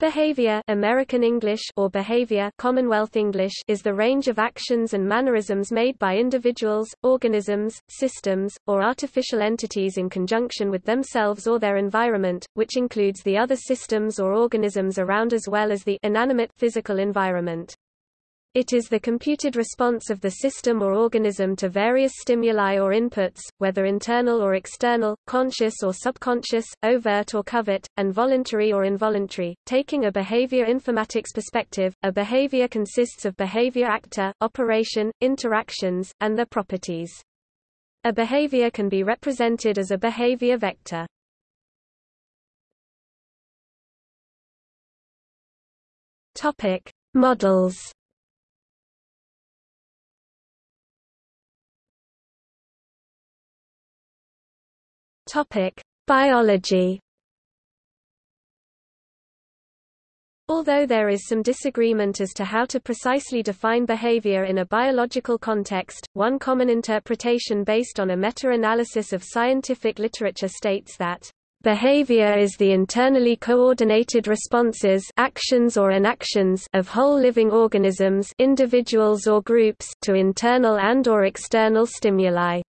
Behavior American English or behavior Commonwealth English is the range of actions and mannerisms made by individuals, organisms, systems, or artificial entities in conjunction with themselves or their environment, which includes the other systems or organisms around as well as the inanimate physical environment. It is the computed response of the system or organism to various stimuli or inputs, whether internal or external, conscious or subconscious, overt or covert, and voluntary or involuntary. Taking a behavior informatics perspective, a behavior consists of behavior actor, operation, interactions, and their properties. A behavior can be represented as a behavior vector. Topic: Models Topic: Biology. Although there is some disagreement as to how to precisely define behavior in a biological context, one common interpretation based on a meta-analysis of scientific literature states that Behavior is the internally coordinated responses actions or inactions of whole living organisms individuals or groups to internal and or external stimuli.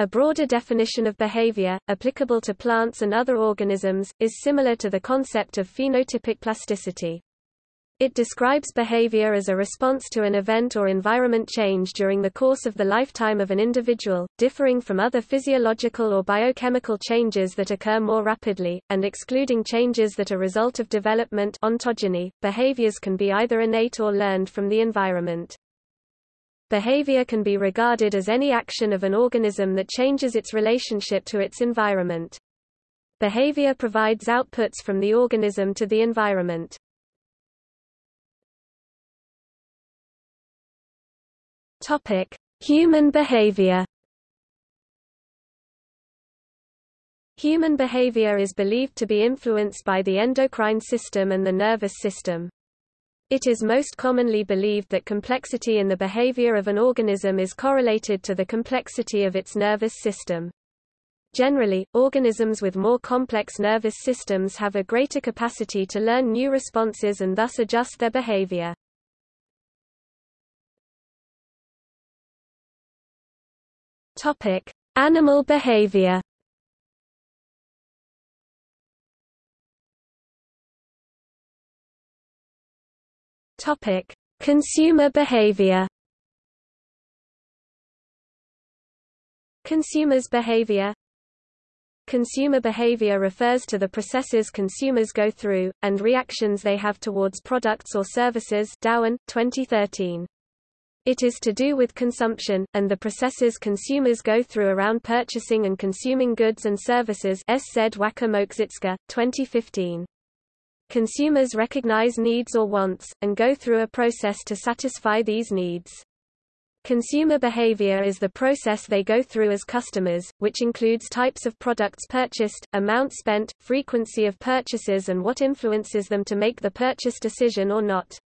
A broader definition of behavior, applicable to plants and other organisms, is similar to the concept of phenotypic plasticity. It describes behavior as a response to an event or environment change during the course of the lifetime of an individual, differing from other physiological or biochemical changes that occur more rapidly, and excluding changes that are result of development ontogeny. Behaviors can be either innate or learned from the environment. Behavior can be regarded as any action of an organism that changes its relationship to its environment. Behavior provides outputs from the organism to the environment. Topic: Human behavior. Human behavior is believed to be influenced by the endocrine system and the nervous system. It is most commonly believed that complexity in the behavior of an organism is correlated to the complexity of its nervous system. Generally, organisms with more complex nervous systems have a greater capacity to learn new responses and thus adjust their behavior. Topic: Animal behavior. Topic: Consumer behavior. Consumers' behavior Consumer behavior refers to the processes consumers go through, and reactions they have towards products or services Dowen, 2013. It is to do with consumption, and the processes consumers go through around purchasing and consuming goods and services SZ Wacker 2015. Consumers recognize needs or wants, and go through a process to satisfy these needs. Consumer behavior is the process they go through as customers, which includes types of products purchased, amount spent, frequency of purchases and what influences them to make the purchase decision or not.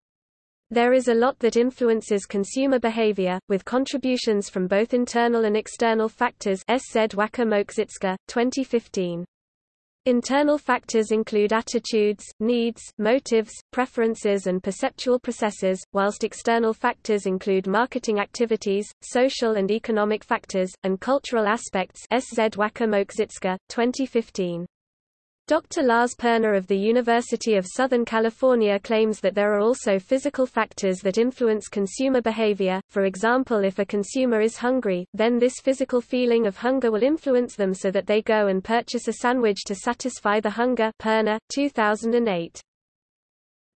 There is a lot that influences consumer behavior, with contributions from both internal and external factors SZ Wacker 2015. Internal factors include attitudes, needs, motives, preferences and perceptual processes, whilst external factors include marketing activities, social and economic factors, and cultural aspects SZ Wacker 2015. Dr. Lars Perner of the University of Southern California claims that there are also physical factors that influence consumer behavior, for example if a consumer is hungry, then this physical feeling of hunger will influence them so that they go and purchase a sandwich to satisfy the hunger Perner, 2008.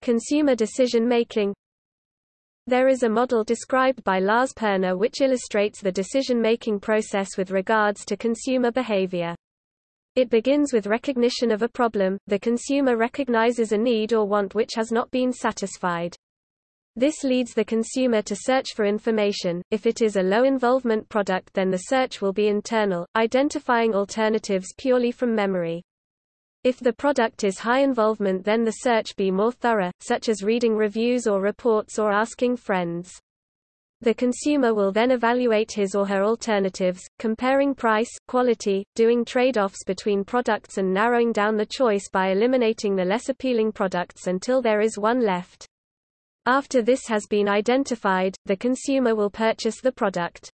Consumer decision-making There is a model described by Lars Perner which illustrates the decision-making process with regards to consumer behavior. It begins with recognition of a problem, the consumer recognizes a need or want which has not been satisfied. This leads the consumer to search for information. If it is a low involvement product, then the search will be internal, identifying alternatives purely from memory. If the product is high involvement, then the search be more thorough, such as reading reviews or reports or asking friends. The consumer will then evaluate his or her alternatives, comparing price, quality, doing trade-offs between products and narrowing down the choice by eliminating the less appealing products until there is one left. After this has been identified, the consumer will purchase the product.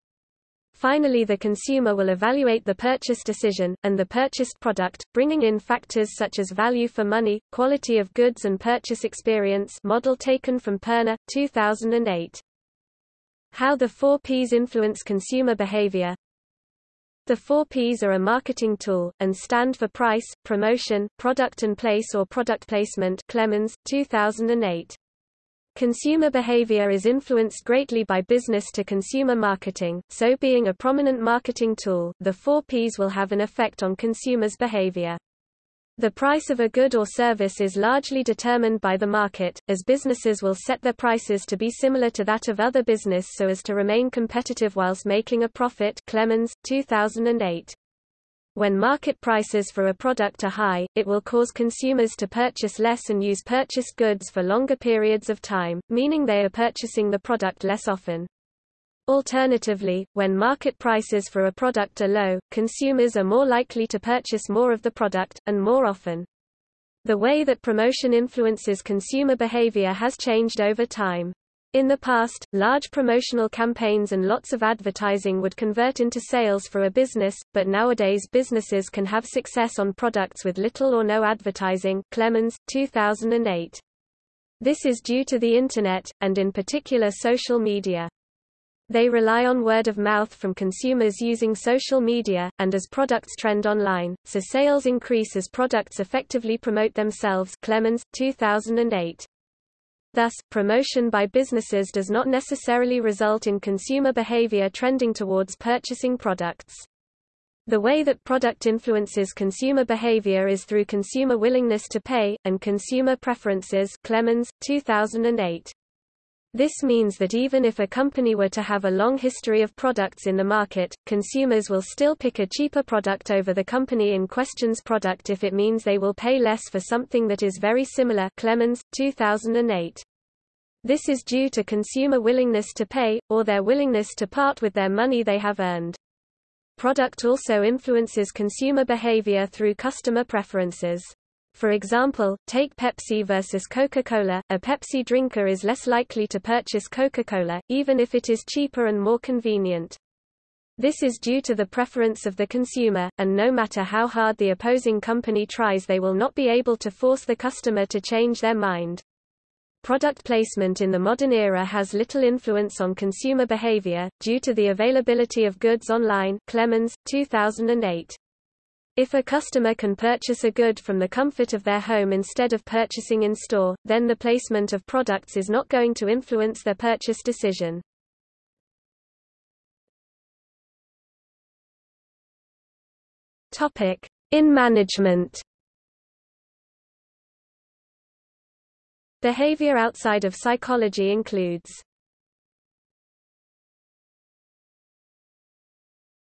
Finally the consumer will evaluate the purchase decision, and the purchased product, bringing in factors such as value for money, quality of goods and purchase experience model taken from Perner, 2008. How the 4 Ps influence consumer behavior The 4 Ps are a marketing tool, and stand for price, promotion, product and place or product placement Clemens, 2008. Consumer behavior is influenced greatly by business-to-consumer marketing, so being a prominent marketing tool, the 4 Ps will have an effect on consumers' behavior. The price of a good or service is largely determined by the market, as businesses will set their prices to be similar to that of other business so as to remain competitive whilst making a profit Clemens, 2008. When market prices for a product are high, it will cause consumers to purchase less and use purchased goods for longer periods of time, meaning they are purchasing the product less often. Alternatively, when market prices for a product are low, consumers are more likely to purchase more of the product, and more often. The way that promotion influences consumer behavior has changed over time. In the past, large promotional campaigns and lots of advertising would convert into sales for a business, but nowadays businesses can have success on products with little or no advertising Clemens, 2008. This is due to the Internet, and in particular social media. They rely on word of mouth from consumers using social media, and as products trend online, so sales increase as products effectively promote themselves Clemens, 2008. Thus, promotion by businesses does not necessarily result in consumer behavior trending towards purchasing products. The way that product influences consumer behavior is through consumer willingness to pay, and consumer preferences Clemens, 2008. This means that even if a company were to have a long history of products in the market, consumers will still pick a cheaper product over the company in question's product if it means they will pay less for something that is very similar Clemens, 2008. This is due to consumer willingness to pay, or their willingness to part with their money they have earned. Product also influences consumer behavior through customer preferences. For example, take Pepsi versus Coca-Cola, a Pepsi drinker is less likely to purchase Coca-Cola, even if it is cheaper and more convenient. This is due to the preference of the consumer, and no matter how hard the opposing company tries they will not be able to force the customer to change their mind. Product placement in the modern era has little influence on consumer behavior, due to the availability of goods online Clemens, 2008. If a customer can purchase a good from the comfort of their home instead of purchasing in store, then the placement of products is not going to influence their purchase decision. Topic: In management. Behavior outside of psychology includes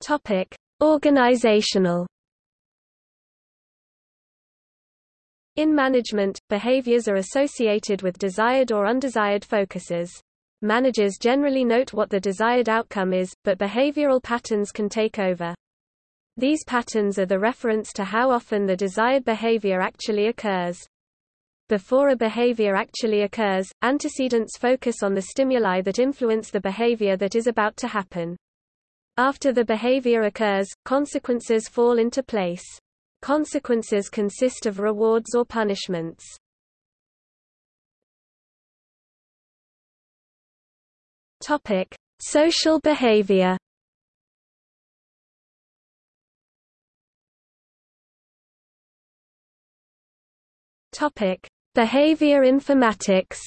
Topic: Organizational In management, behaviors are associated with desired or undesired focuses. Managers generally note what the desired outcome is, but behavioral patterns can take over. These patterns are the reference to how often the desired behavior actually occurs. Before a behavior actually occurs, antecedents focus on the stimuli that influence the behavior that is about to happen. After the behavior occurs, consequences fall into place. Consequences consist of rewards or punishments. Topic: Social behavior. Topic: Behavior informatics.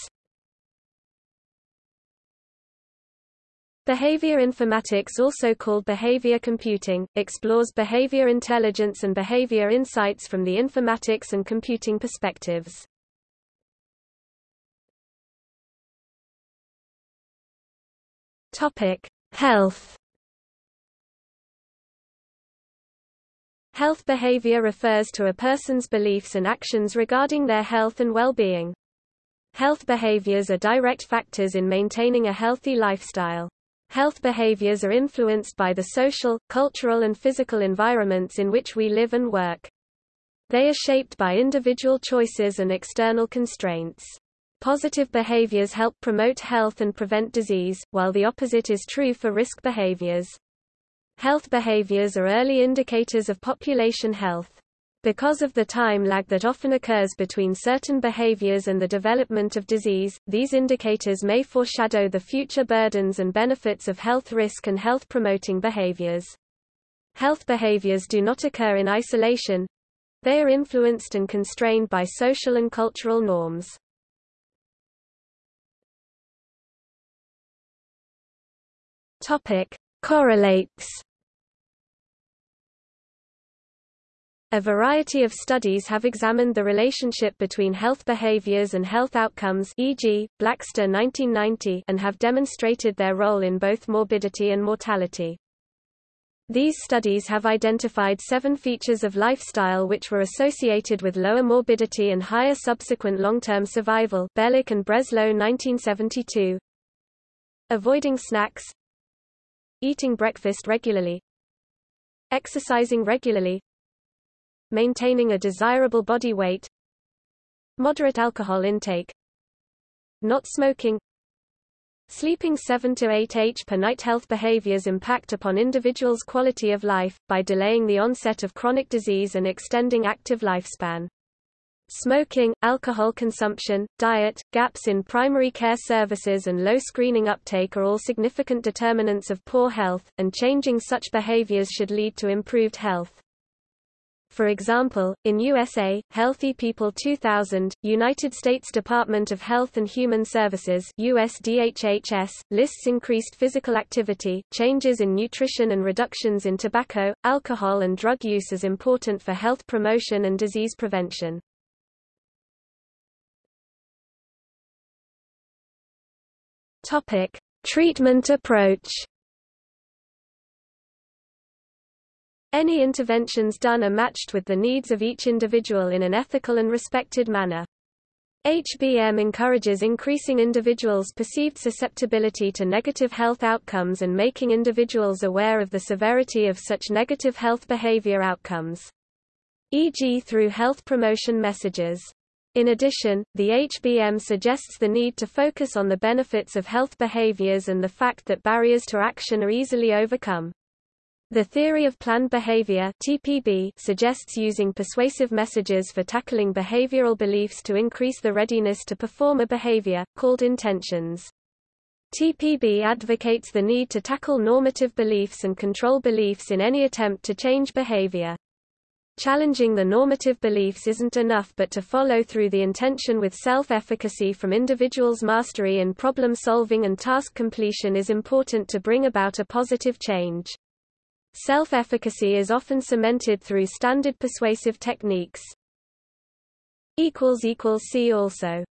Behavior informatics also called behavior computing, explores behavior intelligence and behavior insights from the informatics and computing perspectives. Health. Health behavior refers to a person's beliefs and actions regarding their health and well-being. Health behaviors are direct factors in maintaining a healthy lifestyle. Health behaviors are influenced by the social, cultural and physical environments in which we live and work. They are shaped by individual choices and external constraints. Positive behaviors help promote health and prevent disease, while the opposite is true for risk behaviors. Health behaviors are early indicators of population health. Because of the time lag that often occurs between certain behaviors and the development of disease, these indicators may foreshadow the future burdens and benefits of health risk and health-promoting behaviors. Health behaviors do not occur in isolation. They are influenced and constrained by social and cultural norms. Topic: Correlates A variety of studies have examined the relationship between health behaviors and health outcomes e.g., Blaxter 1990 and have demonstrated their role in both morbidity and mortality. These studies have identified seven features of lifestyle which were associated with lower morbidity and higher subsequent long-term survival Belloc and Breslow 1972. Avoiding snacks Eating breakfast regularly Exercising regularly Maintaining a desirable body weight Moderate alcohol intake Not smoking Sleeping 7 to 8 h per night health behaviors impact upon individuals' quality of life, by delaying the onset of chronic disease and extending active lifespan. Smoking, alcohol consumption, diet, gaps in primary care services and low screening uptake are all significant determinants of poor health, and changing such behaviors should lead to improved health. For example, in USA, Healthy People 2000, United States Department of Health and Human Services USDHHS, lists increased physical activity, changes in nutrition and reductions in tobacco, alcohol and drug use as important for health promotion and disease prevention. Topic: Treatment approach. Any interventions done are matched with the needs of each individual in an ethical and respected manner. HBM encourages increasing individuals' perceived susceptibility to negative health outcomes and making individuals aware of the severity of such negative health behavior outcomes. E.g. through health promotion messages. In addition, the HBM suggests the need to focus on the benefits of health behaviors and the fact that barriers to action are easily overcome. The theory of planned behavior (TPB) suggests using persuasive messages for tackling behavioral beliefs to increase the readiness to perform a behavior, called intentions. TPB advocates the need to tackle normative beliefs and control beliefs in any attempt to change behavior. Challenging the normative beliefs isn't enough but to follow through the intention with self-efficacy from individuals' mastery in problem-solving and task completion is important to bring about a positive change. Self-efficacy is often cemented through standard persuasive techniques. See also